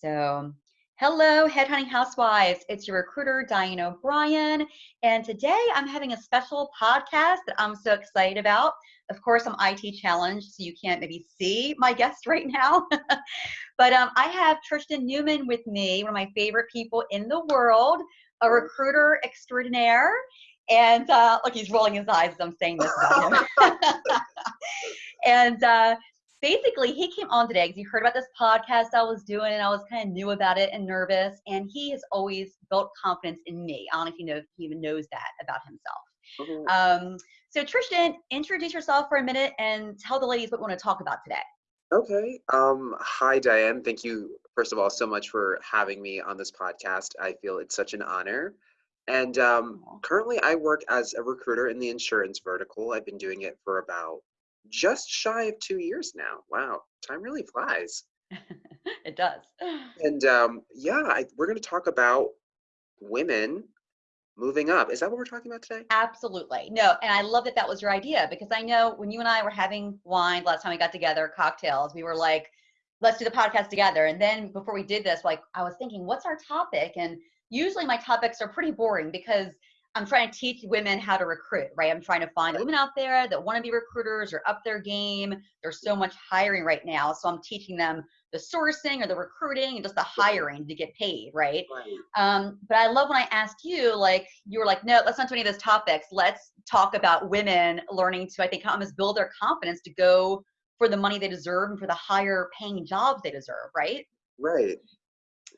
So, hello, Headhunting Housewives. It's your recruiter, Diane O'Brien. And today I'm having a special podcast that I'm so excited about. Of course, I'm IT challenged, so you can't maybe see my guest right now. but um, I have Tristan Newman with me, one of my favorite people in the world, a recruiter extraordinaire. And uh, look, he's rolling his eyes as I'm saying this about him. and uh, basically he came on today because he heard about this podcast I was doing and I was kind of new about it and nervous. And he has always built confidence in me. I don't know if you know he even knows that about himself. Mm-hmm. Um, so Tristan, introduce yourself for a minute and tell the ladies what we want to talk about today. Okay. Um, hi, Diane. Thank you, first of all, so much for having me on this podcast. I feel it's such an honor. And um, currently, I work as a recruiter in the insurance vertical. I've been doing it for about just shy of two years now. Wow, time really flies. it does. And um, yeah, I, we're going to talk about women moving up. Is that what we're talking about today? Absolutely. No, and I love that that was your idea because I know when you and I were having wine last time we got together, cocktails, we were like, let's do the podcast together. And then before we did this, like I was thinking, what's our topic? And usually my topics are pretty boring because I'm trying to teach women how to recruit, right? I'm trying to find women out there that want to be recruiters or up their game. There's so much hiring right now. So I'm teaching them the sourcing or the recruiting and just the hiring to get paid, right? right. Um, but I love when I asked you, like, you were like, no, let's not do any of those topics. Let's talk about women learning to, I think, almost build their confidence to go for the money they deserve and for the higher paying jobs they deserve, right? Right.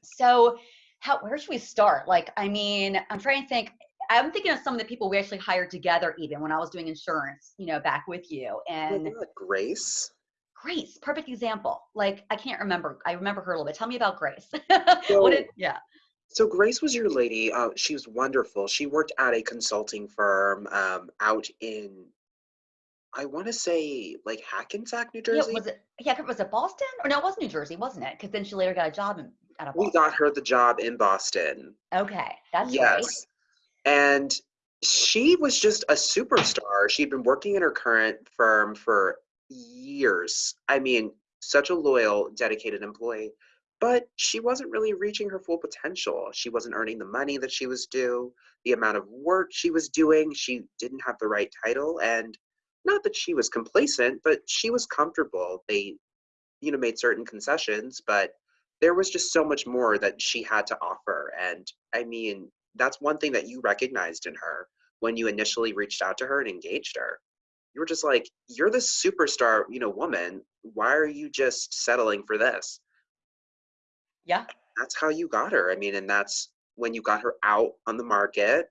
So, how where should we start? Like, I mean, I'm trying to think I'm thinking of some of the people we actually hired together, even when I was doing insurance, you know, back with you. And Grace. Grace, perfect example. Like I can't remember. I remember her a little bit. Tell me about Grace. So, did, yeah. So Grace was your lady. Uh, she was wonderful. She worked at a consulting firm um, out in, I want to say like Hackensack, New Jersey. Yeah, was it? Yeah, was it Boston? Or no, it was New Jersey, wasn't it? Because then she later got a job in, out of Boston. We got her the job in Boston. Okay, that's yes. Great. And she was just a superstar. She'd been working in her current firm for years. I mean, such a loyal, dedicated employee. But she wasn't really reaching her full potential. She wasn't earning the money that she was due, the amount of work she was doing. She didn't have the right title. And not that she was complacent, but she was comfortable. They, you know, made certain concessions, but there was just so much more that she had to offer. And I mean, that's one thing that you recognized in her when you initially reached out to her and engaged her. You were just like you're the superstar you know woman. Why are you just settling for this? Yeah. That's how you got her. I mean and that's when you got her out on the market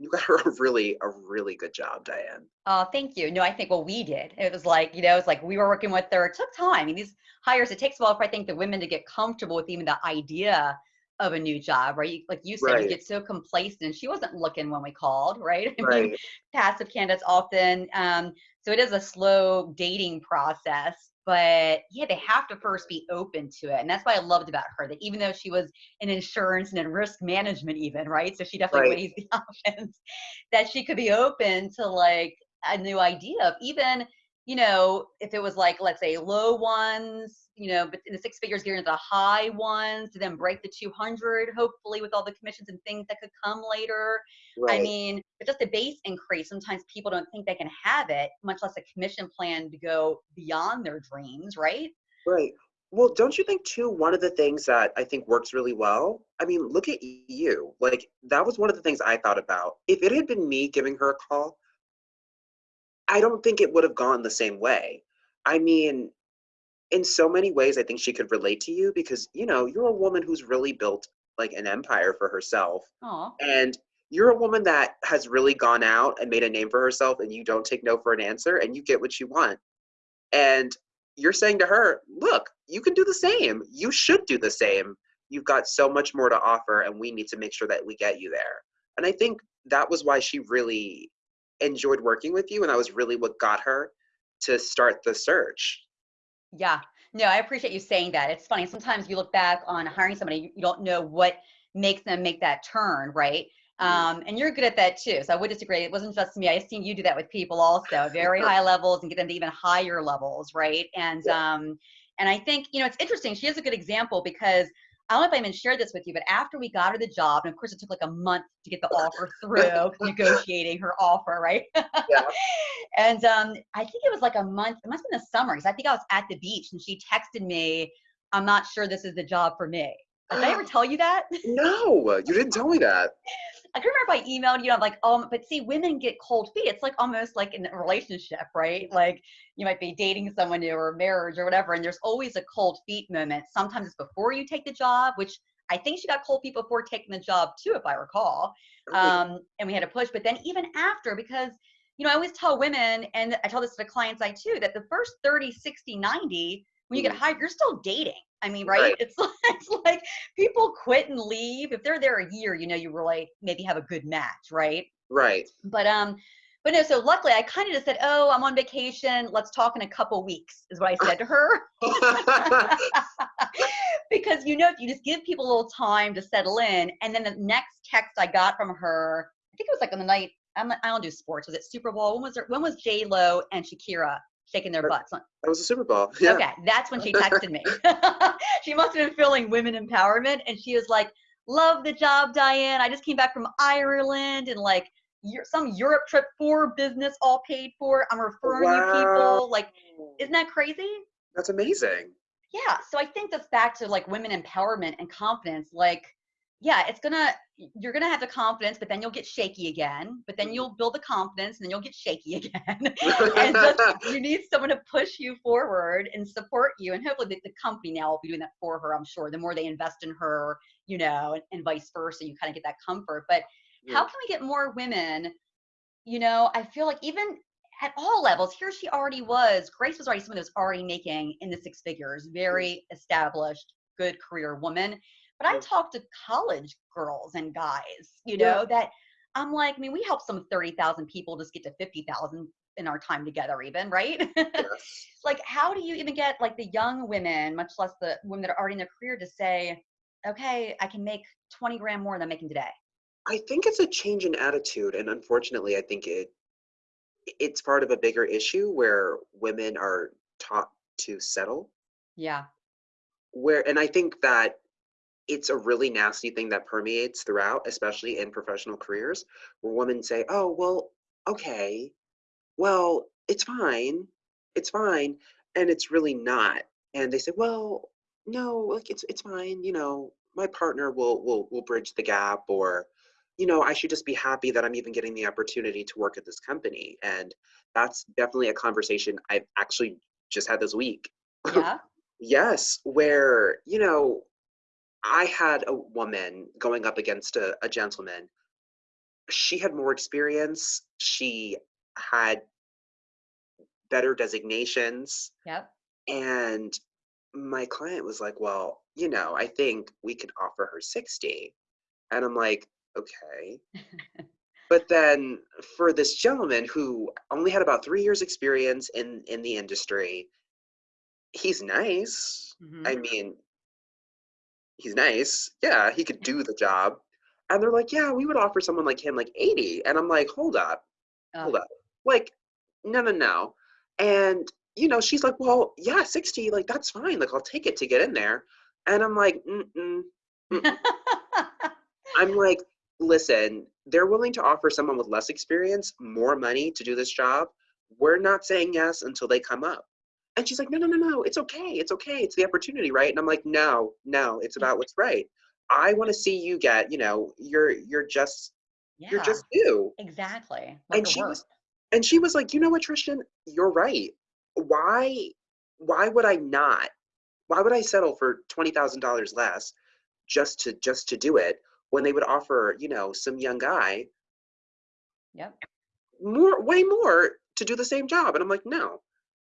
you got her a really a really good job diane. Oh thank you. No i think what we did. It was like you know it's like we were working with her. It took time. I mean these hires it takes a while for i think the women to get comfortable with even the idea of a new job, right? Like you said, right. you get so complacent. She wasn't looking when we called, right? I right. mean, passive candidates often. Um, so it is a slow dating process, but yeah, they have to first be open to it. And that's what I loved about her, that even though she was in insurance and in risk management even, right? So she definitely right. weighs the options, that she could be open to like a new idea of even, you know, if it was like, let's say low ones, you know, but in the six figures getting into the high ones to then break the 200, hopefully with all the commissions and things that could come later. Right. I mean, but just a base increase, sometimes people don't think they can have it, much less a commission plan to go beyond their dreams, right? Right. Well, don't you think too, one of the things that I think works really well? I mean, look at you. Like, that was one of the things I thought about. If it had been me giving her a call, I don't think it would have gone the same way. I mean, in so many ways, I think she could relate to you because, you know, you're a woman who's really built like an empire for herself. Aww. And you're a woman that has really gone out and made a name for herself and you don't take no for an answer and you get what you want. And you're saying to her, look, you can do the same. You should do the same. You've got so much more to offer and we need to make sure that we get you there. And I think that was why she really enjoyed working with you and that was really what got her to start the search yeah. No, I appreciate you saying that. It's funny. Sometimes you look back on hiring somebody, you don't know what makes them make that turn, right? Mm-hmm. Um, and you're good at that too. So I would disagree. It wasn't just me. I've seen you do that with people also, very high levels and get them to even higher levels, right? And um, and I think you know it's interesting. She is a good example because I don't know if I even shared this with you, but after we got her the job, and of course it took like a month to get the offer through, negotiating her offer, right? Yeah. and um, I think it was like a month. It must have been the summer because I think I was at the beach, and she texted me, "I'm not sure this is the job for me." Did I ever tell you that? No, you didn't tell me that. I can remember if I emailed you. I'm like, oh, but see, women get cold feet. It's like almost like in a relationship, right? Like you might be dating someone new or marriage or whatever, and there's always a cold feet moment. Sometimes it's before you take the job, which I think she got cold feet before taking the job too, if I recall. Um, and we had to push, but then even after, because you know, I always tell women, and I tell this to the clients I too, that the first 30, 60, 90, when you get Mhm. hired, you're still dating. I mean, right? Right. It's like, it's like people quit and leave. If they're there a year, you know, you really maybe have a good match, right? Right. But um, but no. So luckily, I kind of just said, "Oh, I'm on vacation. Let's talk in a couple weeks," is what I said to her. because you know, if you just give people a little time to settle in, and then the next text I got from her, I think it was like on the night. I'm, I don't do sports. Was it Super Bowl? When was there, when was J Lo and Shakira shaking their butts? that was a Super Bowl. Yeah. Okay, that's when she texted me. she must have been feeling women empowerment, and she was like, "Love the job, Diane. I just came back from Ireland and like some Europe trip for business, all paid for. I'm referring you people. Like, isn't that crazy?" That's amazing. Yeah. So I think that's back to like women empowerment and confidence. Like, yeah, it's gonna you're gonna have the confidence, but then you'll get shaky again. But then you'll build the confidence, and then you'll get shaky again. and just you need someone to push you forward and support you. And hopefully the, the company now will be doing that for her. I'm sure the more they invest in her, you know, and, and vice versa, you kind of get that comfort. But how can we get more women? You know, I feel like even at all levels, here she already was. Grace was already someone that was already making in the six figures, very established, good career woman. But I talk to college girls and guys, you Yeah. know, that I'm like, I mean, we help some 30,000 people just get to 50,000 in our time together, even, right? Yes. like, how do you even get like the young women, much less the women that are already in their career, to say, okay, I can make 20 grand more than I'm making today? I think it's a change in attitude, and unfortunately, I think it it's part of a bigger issue where women are taught to settle. Yeah. Where, and I think that it's a really nasty thing that permeates throughout, especially in professional careers, where women say, "Oh, well, okay, well, it's fine, it's fine," and it's really not. And they say, "Well, no, like it's it's fine, you know, my partner will will will bridge the gap," or, you know, I should just be happy that I'm even getting the opportunity to work at this company. And that's definitely a conversation I've actually just had this week. Yeah. Yes, where, you know, I had a woman going up against a, a gentleman. She had more experience. She had better designations. Yep. And my client was like, Well, you know, I think we could offer her 60. And I'm like, Okay. But then for this gentleman who only had about three years experience in in the industry, he's nice. Mhm. I mean, he's nice. Yeah, he could do the job. And they're like, yeah, we would offer someone like him like 80. And I'm like, hold up, hold up. Like, no, no, no. And, you know, she's like, well, yeah, 60, like, that's fine. Like, I'll take it to get in there. And I'm like, mm-mm. I'm like, listen, they're willing to offer someone with less experience more money to do this job. We're not saying yes until they come up. And she's like, no, no, no, no, it's okay. It's okay. It's the opportunity, right? And I'm like, no, no, it's mm. about what's right. I want to see you get, you know, you're you're just yeah. you're just you. exactly. Like And she work. was and she was like, you know what, Tristan, you're right. Why why would I not? Why would I settle for twenty thousand dollars less just to just to do it when they would offer, you know, some young guy Yep. more way more to do the same job and i'm like no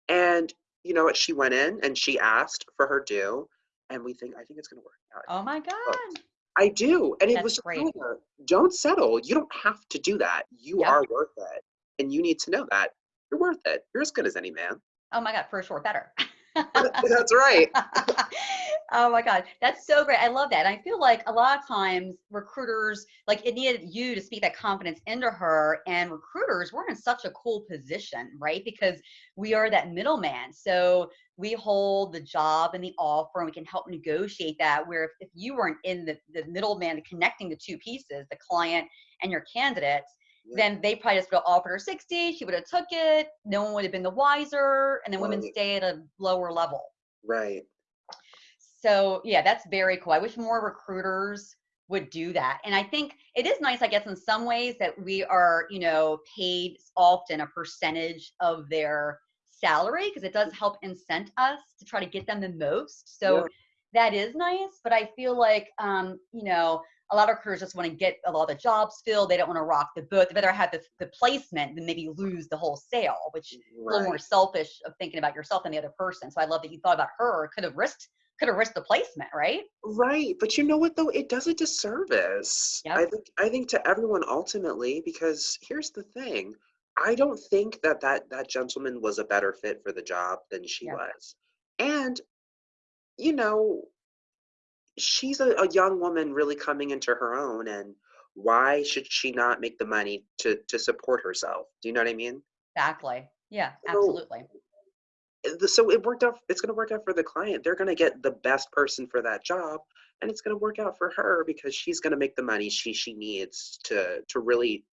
and you know what she went in and she asked for her due and we think i think it's going to work out Oh my God. i do and it was great. her, don't settle you don't have to do that you Yep. are worth it and you need to know that you're worth it you're as good as any man Oh my God, for sure, better. That's right. oh my God. That's so great. I love that. And I feel like a lot of times recruiters, like it needed you to speak that confidence into her. And recruiters, we're in such a cool position, right? Because we are that middleman. So we hold the job and the offer and we can help negotiate that. Where if, if you weren't in the, the middleman connecting the two pieces, the client and your candidates, then they probably just would have offered her 60 she would have took it no one would have been the wiser and then women Right. stay at a lower level Right. so yeah that's very cool i wish more recruiters would do that and i think it is nice i guess in some ways that we are you know paid often a percentage of their salary because it does help incent us to try to get them the most so Yeah. that is nice but i feel like um you know a lot of recruiters just want to get a lot of the jobs filled they don't want to rock the boat they'd rather have the, the placement than maybe lose the whole sale which is a little more selfish of thinking about yourself than the other person so i love that you thought about her could have risked could have risked the placement right Right. But you know what though? It does a disservice. I think I think to everyone ultimately, because here's the thing. I don't think that that, that gentleman was a better fit for the job than she Yep. was. And, you know, she's a, a young woman really coming into her own and why should she not make the money to to support herself? Do you know what I mean? exactly yeah absolutely Uh, the- so it worked out it's going to work out for the client they're going to get the best person for that job and it's going to work out for her because she's going to make the money she she needs to to really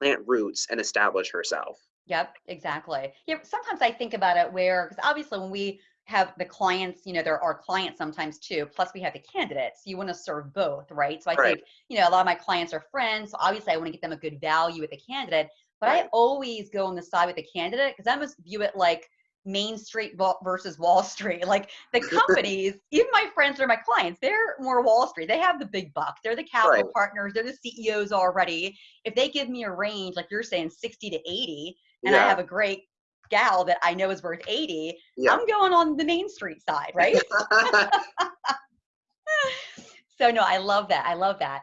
plant roots and establish herself Yep, exactly. Yeah, sometimes I think about it where, because obviously when we have the clients, you know, there are clients sometimes too, plus we have the candidates. You want to serve both, right? So I Right. think, you know, a lot of my clients are friends. So obviously I want to get them a good value with the candidate, but I always go on the side with the candidate because I almost view it like Main Street versus Wall Street. Like the companies, even my friends or my clients, they're more Wall Street. They have the big bucks. They're the capital Right. partners. They're the CEOs already. If they give me a range, like you're saying, 60 to 80, and I have a great gal that I know is worth 80, yeah I'm going on the Main Street side, right? so no, I love that. I love that.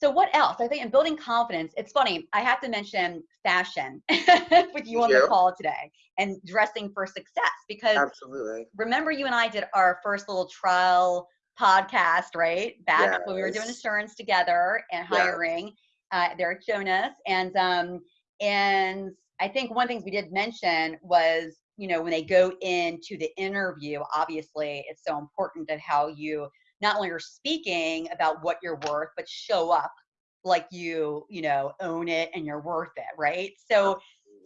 So what else? I think in building confidence, it's funny. I have to mention fashion with you on the call today and dressing for success because absolutely remember you and I did our first little trial podcast, right? Back when we were doing Yes. insurance together and Yes. hiring uh, Derek Jonas. And um, and I think one of the things we did mention was, you know, when they go into the interview, obviously it's so important that how you not only are speaking about what you're worth, but show up like you, you know, own it and you're worth it, right? So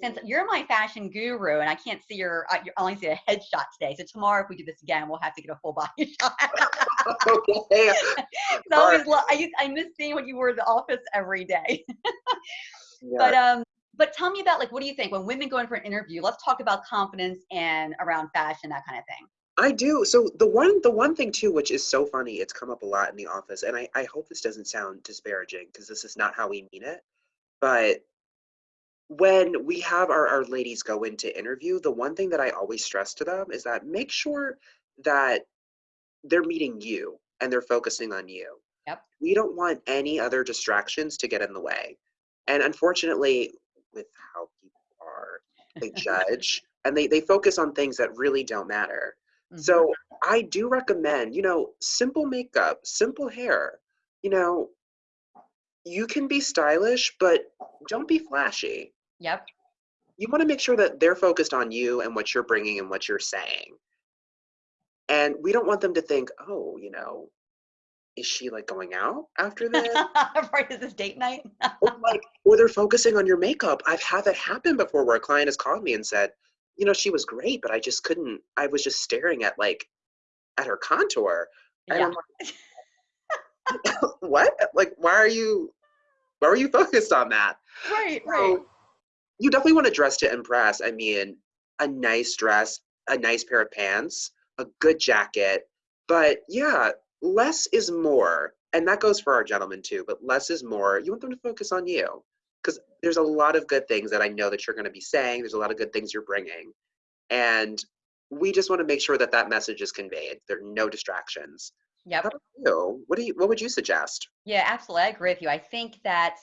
since you're my fashion guru and I can't see your, I only see a headshot today. So tomorrow, if we do this again, we'll have to get a full body shot. okay 'Cause I always love, I, I miss seeing what you wore in the office every day. yeah. But um, but tell me about like, what do you think when women go in for an interview? Let's talk about confidence and around fashion, that kind of thing. I do. So the one the one thing too, which is so funny, it's come up a lot in the office, and I, I hope this doesn't sound disparaging because this is not how we mean it. But when we have our, our ladies go into interview, the one thing that I always stress to them is that make sure that they're meeting you and they're focusing on you. Yep. We don't want any other distractions to get in the way. And unfortunately, with how people are, they judge and they, they focus on things that really don't matter. Mhm. So I do recommend, you know, simple makeup, simple hair. You know, you can be stylish, but don't be flashy. yep, You want to make sure that they're focused on you and what you're bringing and what you're saying. And we don't want them to think, oh, you know, is she like going out after this? right? Is this date night? or like, or they're focusing on your makeup. I've had that happen before where a client has called me and said, you know, she was great, but I just couldn't, I was just staring at like, at her contour. And yeah, I'm like, what? Like, why are you, why are you focused on that? right, right. You definitely want to dress to impress. I mean, a nice dress, a nice pair of pants, a good jacket. But yeah, less is more. And that goes for our gentlemen too, but less is more. You want them to focus on you because there's a lot of good things that I know that you're going to be saying. There's a lot of good things you're bringing. And we just want to make sure that that message is conveyed. There are no distractions. yeah? What do you, what would you suggest? Yeah, absolutely. I agree with you. I think that,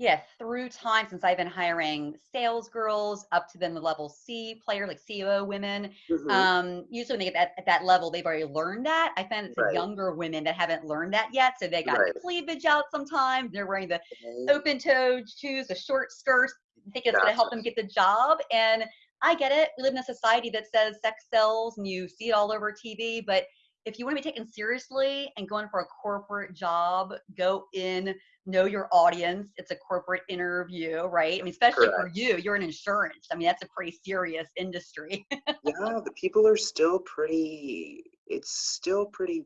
yeah, through time since I've been hiring sales girls up to then the level C player, like CEO women. Mhm. Um, usually when they get at, at that level, they've already learned that. I find it's the Right. younger women that haven't learned that yet. So they got Right. cleavage out sometimes. They're wearing the Okay. open toed shoes, the short skirts, I think it's gonna help them get the job. And I get it. We live in a society that says sex sells and you see it all over TV, but if you want to be taken seriously and going for a corporate job, go in, know your audience. It's a corporate interview, right? I mean, especially for you, you're in insurance. I mean, that's a pretty serious industry. Yeah, the people are still pretty. It's still pretty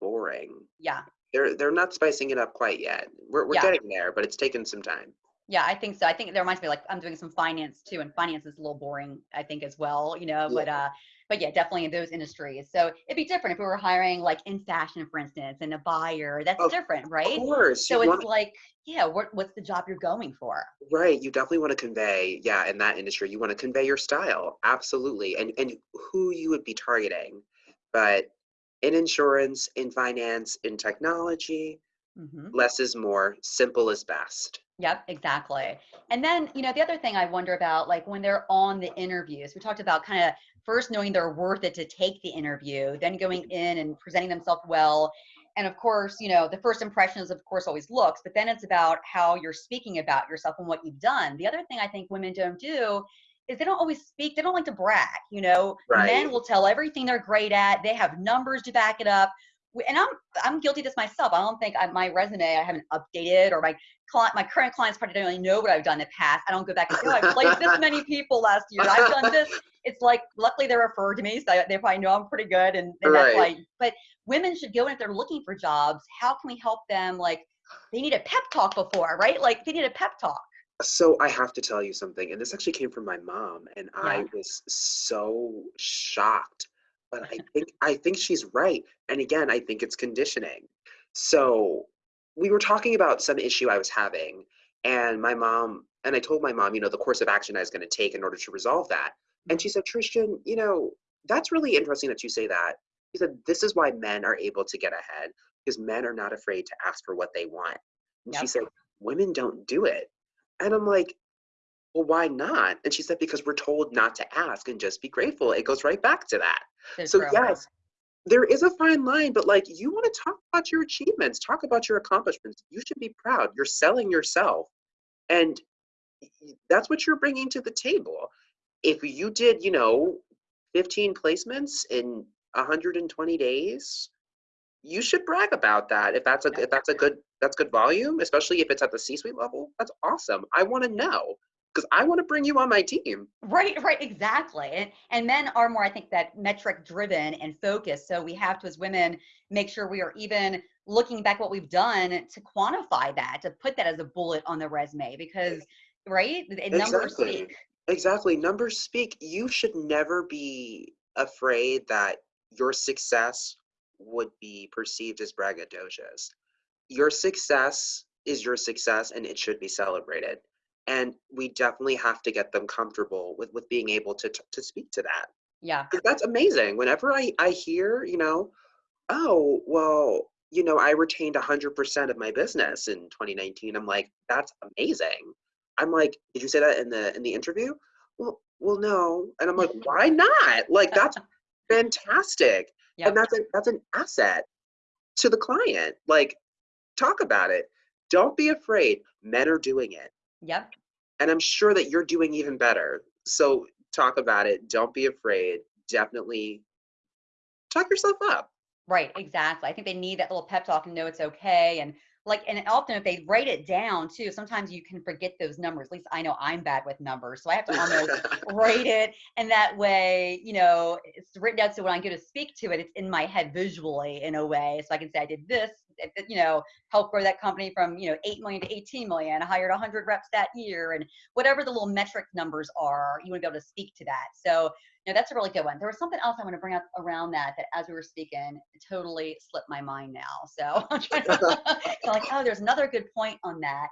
boring. yeah. They're they're not spicing it up quite yet. We're we're Yeah. getting there, but it's taken some time. Yeah, I think so. I think it reminds me like I'm doing some finance too, and finance is a little boring, I think, as well, you know, but uh but yeah, definitely in those industries. So it'd be different if we were hiring like in fashion, for instance, and a buyer. That's Of different, right? Of course, So you it's want like, yeah, what what's the job you're going for? right. You definitely want to convey, yeah, in that industry, you want to convey your style, absolutely, and and who you would be targeting. But in insurance, in finance, in technology, hmm less is more. Simple is best. Yep, exactly. And then, you know, the other thing I wonder about, like when they're on the interviews, we talked about kind of first knowing they're worth it to take the interview, then going mm-hmm. in and presenting themselves well. And of course, you know, the first impression is, of course, always looks, but then it's about how you're speaking about yourself and what you've done. The other thing I think women don't do is they don't always speak, they don't like to brag. You know, Right. men will tell everything they're great at, they have numbers to back it up. And I'm I'm guilty of this myself. I don't think I, my resume I haven't updated or my client, my current clients probably don't really know what I've done in the past. I don't go back and say, oh, I placed this many people last year. I've done this. It's like, luckily they're referred to me, so they probably know I'm pretty good. And, and that's Right. like, but women should go in if they're looking for jobs. How can we help them? Like, they need a pep talk before, right? Like, they need a pep talk. So I have to tell you something, and this actually came from my mom, and I was so shocked. But I think I think she's right. And again, I think it's conditioning. So we were talking about some issue I was having, and my mom and I told my mom, you know, the course of action I was going to take in order to resolve that. And she mm-hmm. said, Tristan, you know, that's really interesting that you say that. She said, this is why men are able to get ahead because men are not afraid to ask for what they want. And she said, women don't do it. And I'm like, well, why not? And she said, because we're told not to ask and just be grateful. It goes right back to that. So So, yes, there is a fine line, but like you want to talk about your achievements, talk about your accomplishments. You should be proud. You're selling yourself. And that's what you're bringing to the table. If you did, you know, 15 placements in 120 days, you should brag about that. If that's a if that's a good that's good volume, especially if it's at the C-suite level, that's awesome. I want to know because I want to bring you on my team. Right, right, exactly. And, and men are more, I think, that metric driven and focused. So we have to, as women, make sure we are even looking back what we've done to quantify that, to put that as a bullet on the resume, because right, numbers Exactly. speak. Exactly. Numbers speak. You should never be afraid that your success would be perceived as braggadocious. Your success is your success and it should be celebrated. And we definitely have to get them comfortable with, with being able to, to speak to that. Yeah, That's amazing. Whenever I, I hear, you know, oh, well, you know, I retained 100% of my business in 2019. I'm like, that's amazing. I'm like, did you say that in the in the interview? Well, well, no. And I'm like, why not? Like, that's fantastic. yeah, And that's a, that's an asset to the client. Like, talk about it. Don't be afraid. Men are doing it. Yep. And I'm sure that you're doing even better. So talk about it. Don't be afraid. Definitely talk yourself up. Right, exactly. I think they need that little pep talk and know it's okay. And like, and often if they write it down too, sometimes you can forget those numbers. At least I know I'm bad with numbers, so I have to almost write it, and that way, you know, it's written down. So when I go to speak to it, it's in my head visually in a way, so I can say I did this. You know, help grow that company from you know eight million to eighteen million. I hired hundred reps that year, and whatever the little metric numbers are, you want to be able to speak to that. So no, that's a really good one. There was something else I want to bring up around that that as we were speaking, totally slipped my mind now. So I'm trying to so like, oh, there's another good point on that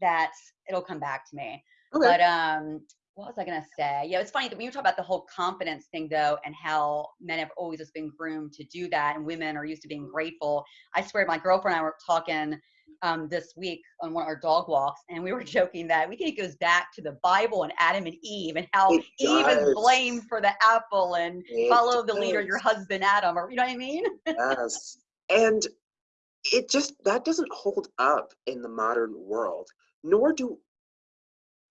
that it'll come back to me. Okay. But um what was I gonna say? Yeah, it's funny that when you talk about the whole confidence thing though, and how men have always just been groomed to do that, and women are used to being grateful. I swear, my girlfriend and I were talking um, this week on one of our dog walks, and we were joking that we think it goes back to the Bible and Adam and Eve and how It Eve is blamed for the apple and It follow the leader, your husband Adam, or you know what I mean? Yes. And it just that doesn't hold up in the modern world. Nor do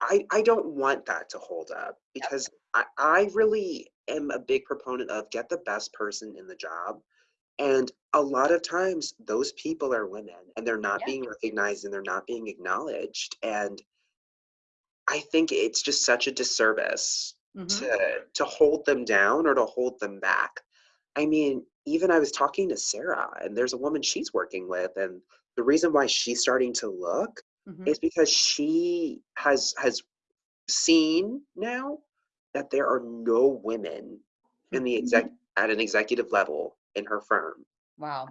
I I don't want that to hold up because I, I really am a big proponent of get the best person in the job. And a lot of times those people are women and they're not Yeah. being recognized and they're not being acknowledged. And I think it's just such a disservice Mhm. to to hold them down or to hold them back. I mean, even I was talking to Sarah, and there's a woman she's working with, and the reason why she's starting to look Mhm. is because she has has seen now that there are no women in the exec at an executive level in her firm. Wow.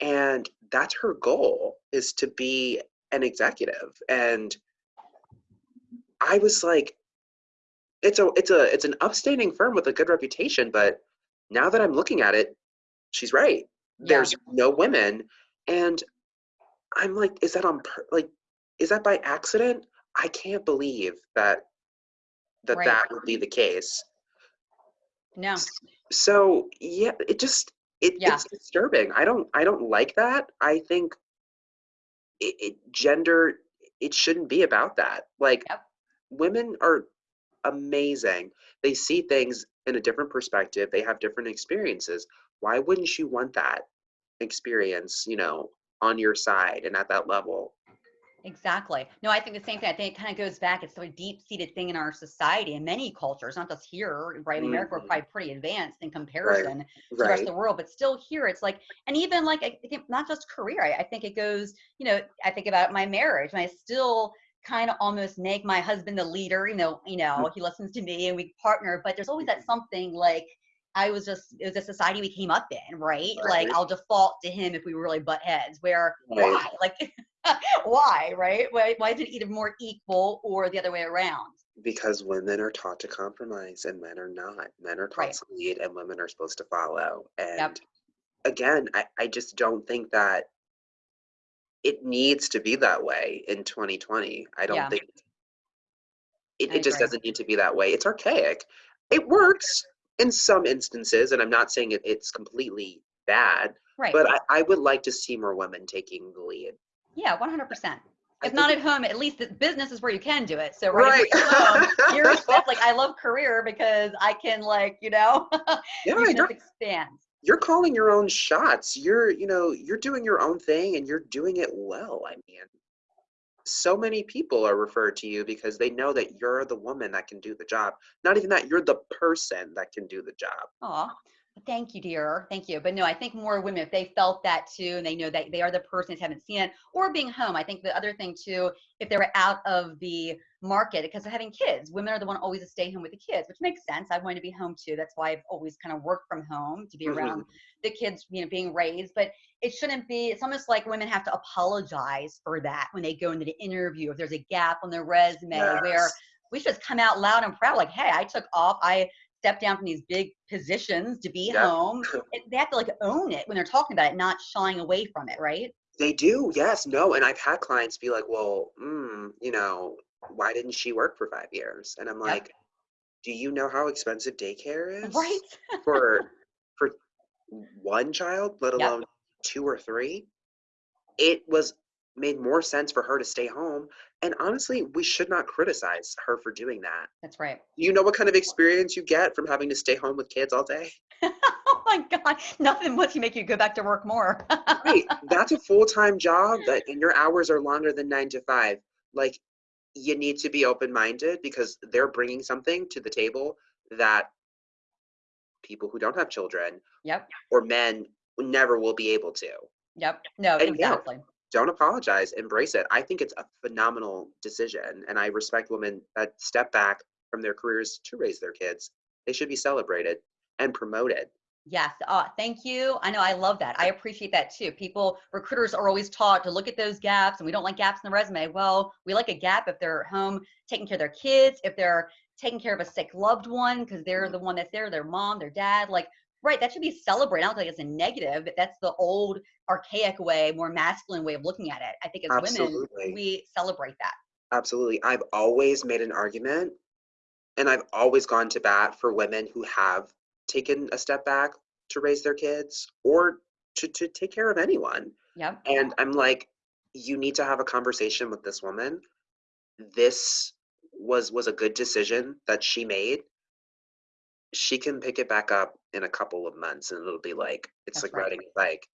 And that's her goal is to be an executive. And I was like, it's a it's a it's an upstanding firm with a good reputation, but now that I'm looking at it, she's right. Yeah. There's no women. And I'm like, is that on like is that by accident? I can't believe that that Right. that would be the case. No. So yeah, it just it, Yeah. it's disturbing. I don't I don't like that. I think it, it gender it shouldn't be about that. Like Yep. women are amazing. They see things in a different perspective. They have different experiences. Why wouldn't you want that experience, you know, on your side and at that level? Exactly. No, I think the same thing. I think it kind of goes back. It's so a deep-seated thing in our society in many cultures, not just here, right? In America, we're Mhm. probably pretty advanced in comparison to the rest of the world, but still here, it's like, and even like, I think not just career. I, I think it goes, you know, I think about my marriage, and I still kind of almost make my husband the leader. You know, you know, he listens to me, and we partner. But there's always that something like. I was just, it was a society we came up in, right? Like I'll default to him if we really butt heads. Where Right. why? Like why, right? Why, why is it either more equal or the other way around? Because women are taught to compromise and men are not. Men are taught Right. to lead and women are supposed to follow. And Yep. again, I, I just don't think that it needs to be that way in 2020. I don't Yeah. think it, it just doesn't need to be that way. It's archaic. It works in some instances, and I'm not saying it, it's completely bad, Right. but I, I would like to see more women taking the lead. yeah, 100%. If not at home, at least the business is where you can do it. So right, Right. you're home, you're set, like I love career because I can like, you know, Yeah, you just expand. you're calling your own shots. You're, you know, you're doing your own thing and you're doing it well. I mean, so many people are referred to you because they know that you're the woman that can do the job. Not even that, you're the person that can do the job. Aw, thank you, dear. Thank you. But no, I think more women, if they felt that too, and they know that they are the person that haven't seen it, or being home. I think the other thing too, if they were out of the market because of having kids, women are the one always to stay home with the kids, which makes sense. I wanted to be home too. That's why I've always kind of worked from home to be Mhm. around the kids, you know, being raised. But it shouldn't be. It's almost like women have to apologize for that when they go into the interview. If there's a gap on their resume, where we should just come out loud and proud, like, hey, I took off. I stepped down from these big positions to be Yep. home. They have to like own it when they're talking about it, not shying away from it, right? They do, yes, no. And I've had clients be like, well, mm, you know, why didn't she work for five years? And I'm Yep. like, do you know how expensive daycare is? Right? for for one child, let Yep. alone two or three, it was made more sense for her to stay home. And honestly, we should not criticize her for doing that. That's right. You know what kind of experience you get from having to stay home with kids all day? oh my God. Nothing much to make you go back to work more. Right. That's a full-time job that and your hours are longer than 9 to 5. Like you need to be open-minded because they're bringing something to the table that people who don't have children yep. or men never will be able to. Yep. No, And exactly. Don't apologize embrace it i think it's a phenomenal decision and i respect women that step back from their careers to raise their kids they should be celebrated and promoted Yes. Uh, thank you. I know I love that. I appreciate that too. People, recruiters are always taught to look at those gaps and we don't like gaps in the resume. Well, we like a gap if they're at home taking care of their kids, if they're taking care of a sick loved one because they're the one that's there, their mom, their dad. Like right. That should be celebrated. I don't think it's a negative, but that's the old archaic way, more masculine way of looking at it. I think as Absolutely. women, we celebrate that. Absolutely. I've always made an argument and I've always gone to bat for women who have taken a step back to raise their kids or to, to take care of anyone. Yep. And I'm like, you need to have a conversation with this woman. This was was a good decision that she made. She can pick it back up in a couple of months and it'll be like it's That's like right. riding a bike.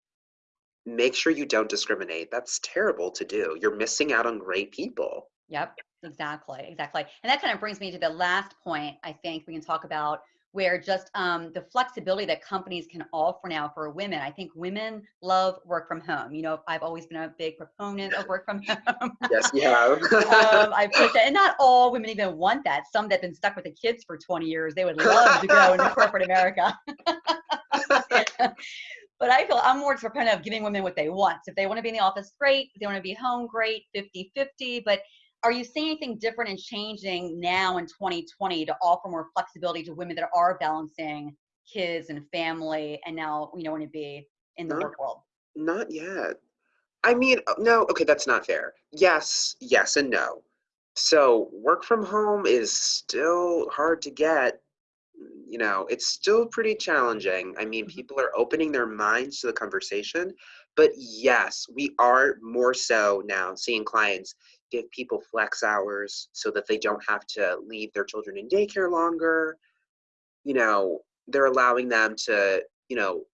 Make sure you don't discriminate. That's terrible to do. You're missing out on great people. Yep, exactly, exactly. And that kind of brings me to the last point I think we can talk about where just um, the flexibility that companies can offer now for women. I think women love work from home. You know, I've always been a big proponent of work from home. Yes, you have. um, I push it, and not all women even want that. Some that've been stuck with the kids for 20 years, they would love to go into corporate America. but I feel I'm more proponent of giving women what they want. So if they want to be in the office, great. If they want to be home, great, 50 50. But are you seeing anything different and changing now in 2020 to offer more flexibility to women that are balancing kids and family and now, you know, want to be in the No. work world? Not yet. I mean, uh, no, okay, that's not fair. Yes, yes, and no. So, work from home is still hard to get. You know, it's still pretty challenging. I mean, Mhm. people are opening their minds to the conversation. But yes, we are more so now seeing clients give people flex hours so that they don't have to leave their children in daycare longer. You know, they're allowing them to, you know,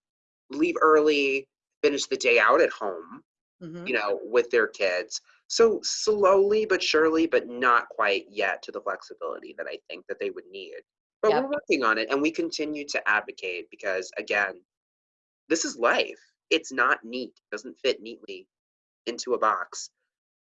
leave early, finish the day out at home hmm you know, with their kids. So slowly but surely, but not quite yet to the flexibility that I think that they would need. But Yep. we're working on it and we continue to advocate because again, this is life. It's not neat. It doesn't fit neatly into a box.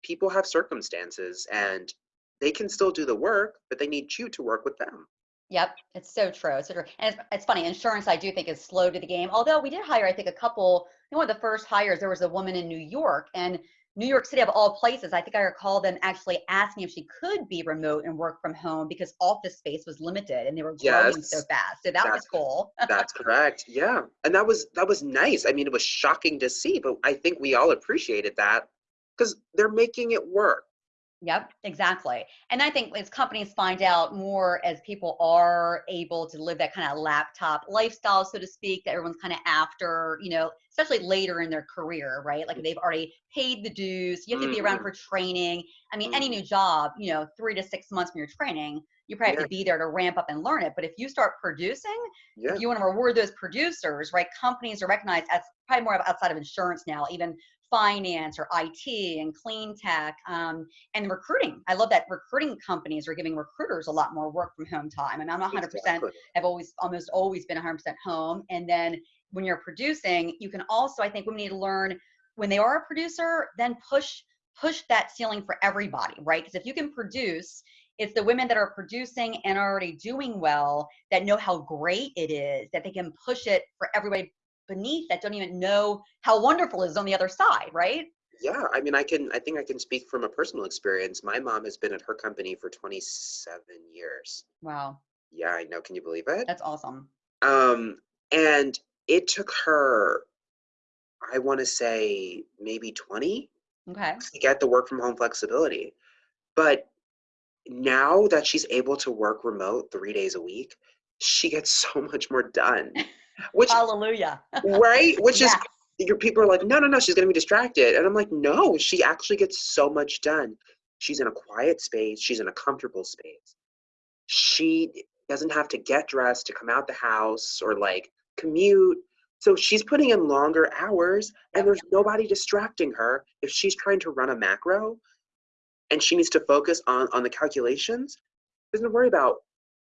People have circumstances and they can still do the work, but they need you to work with them. Yep, it's so true. It's so true. And it's, it's funny, insurance I do think is slow to the game. Although we did hire, I think, a couple, you know, one of the first hires, there was a woman in New York and New York City of all places. I think I recall them actually asking if she could be remote and work from home because office space was limited and they were growing so fast. So that was cool. that's correct. Yeah. And that was that was nice. I mean, it was shocking to see, but I think we all appreciated that because they're making it work. Yep, exactly. And I think as companies find out more as people are able to live that kind of laptop lifestyle, so to speak, that everyone's kind of after, you know, especially later in their career, right? Like they've already paid the dues, you have to be around Mhm. for training. I mean, any new job, you know, three to six months from your training, you probably have Yeah. to be there to ramp up and learn it. But if you start producing, Yeah. if you want to reward those producers, right? Companies are recognized as probably more outside of insurance now, even finance or IT and clean tech um, and recruiting. I love that recruiting companies are giving recruiters a lot more work from home time. And I'm not 100%, Exactly. I've always almost always been 100% home. And then when you're producing, you can also, I think, women need to learn when they are a producer, then push push that ceiling for everybody, right? Because if you can produce, it's the women that are producing and already doing well that know how great it is that they can push it for everybody beneath that don't even know how wonderful it is on the other side, right? Yeah. I mean, I can I think I can speak from a personal experience. My mom has been at her company for 27 years. Wow, Yeah, I know. Can you believe it? that's awesome. Um, and it took her, I want to say maybe 20 Okay. to get the work from home flexibility. But now that she's able to work remote three days a week, she gets so much more done. Which Hallelujah. right? Which is your people are like, no, no, no, she's gonna be distracted. And I'm like, no, she actually gets so much done. She's in a quiet space, she's in a comfortable space. She doesn't have to get dressed to come out the house or like commute. So she's putting in longer hours and there's nobody distracting her if she's trying to run a macro and she needs to focus on on the calculations. Doesn't worry about,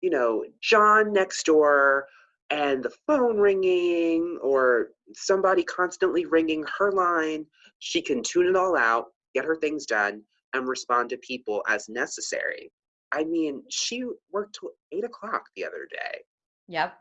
you know, John next door and the phone ringing or somebody constantly ringing her line. She can tune it all out, get her things done, and respond to people as necessary. I mean, she worked till eight o'clock the other day. Yep.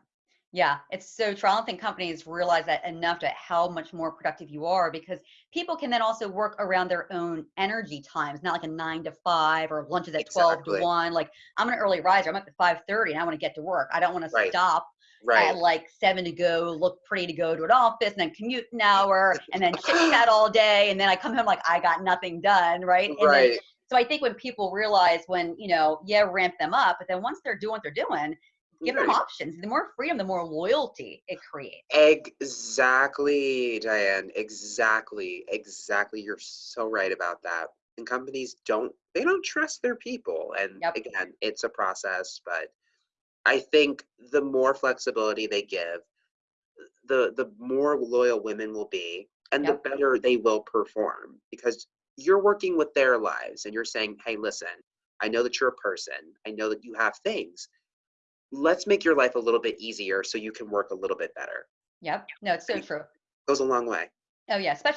Yeah, it's so true. I don't think companies realize that enough to how much more productive you are because people can then also work around their own energy times, not like a nine to five or lunches at 12 to one. Like I'm an early riser. I'm up at 5:30 and I want to get to work. I don't want to Right. stop Right. at like seven to go, look pretty to go to an office, and then commute an hour, and then chit chat all day, and then I come home like I got nothing done, right? And then, Right. so I think when people realize when you know, yeah, ramp them up, but then once they're doing what they're doing, give them options. The more freedom, the more loyalty it creates. Exactly, Diane. Exactly. Exactly. You're so right about that. And companies don't they don't trust their people. And Yep. again, it's a process, but I think the more flexibility they give, the the more loyal women will be and Yep. the better they will perform because you're working with their lives and you're saying, "Hey, listen, I know that you're a person. I know that you have things. Let's make your life a little bit easier so you can work a little bit better." Yep. No, it's so Right. true. Goes a long way. Oh yeah, especially